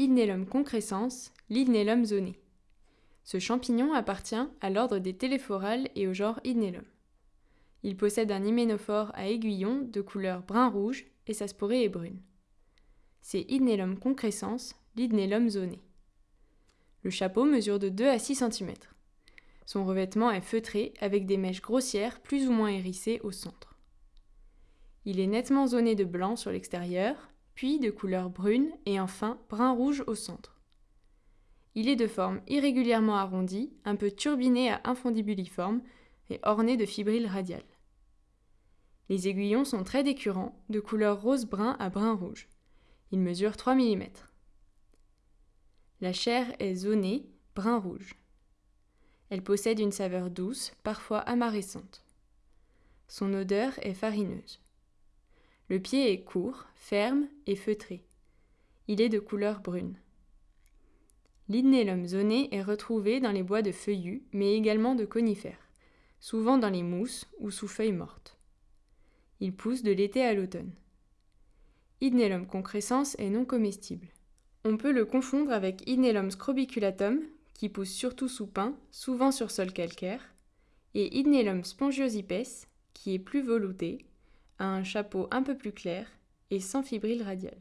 Idnellum concrescens, l'Idnellum zoné. Ce champignon appartient à l'ordre des téléphorales et au genre Idnellum. Il possède un hyménophore à aiguillon de couleur brun-rouge et sa sporée est brune. C'est Idnellum concrescens, l'Idnellum zoné. Le chapeau mesure de 2 à 6 cm. Son revêtement est feutré avec des mèches grossières plus ou moins hérissées au centre. Il est nettement zoné de blanc sur l'extérieur, puis de couleur brune et enfin brun-rouge au centre. Il est de forme irrégulièrement arrondie, un peu turbiné à infondibuliforme et orné de fibrilles radiales. Les aiguillons sont très décurrents, de couleur rose-brun à brun-rouge. Ils mesurent 3 mm. La chair est zonée, brun-rouge. Elle possède une saveur douce, parfois amarissante. Son odeur est farineuse. Le pied est court, ferme et feutré. Il est de couleur brune. L'idnellum zoné est retrouvé dans les bois de feuillus, mais également de conifères, souvent dans les mousses ou sous feuilles mortes. Il pousse de l'été à l'automne. Idnellum concrescens est non comestible. On peut le confondre avec Idnellum scrobiculatum, qui pousse surtout sous pin, souvent sur sol calcaire, et Idnellum spongiosipes, qui est plus velouté, un chapeau un peu plus clair et sans fibrille radiale.